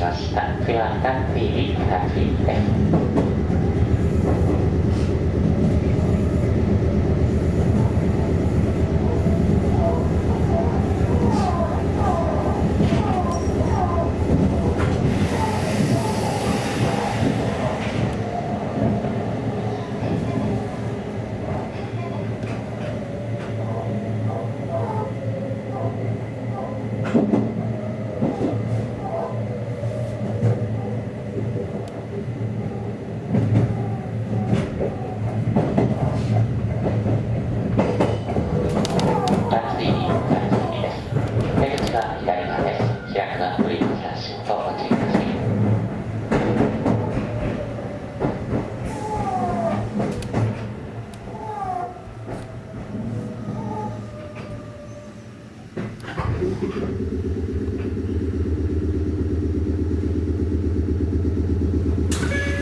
しました。クラータ TV 形です。左側です。開くはブリッと。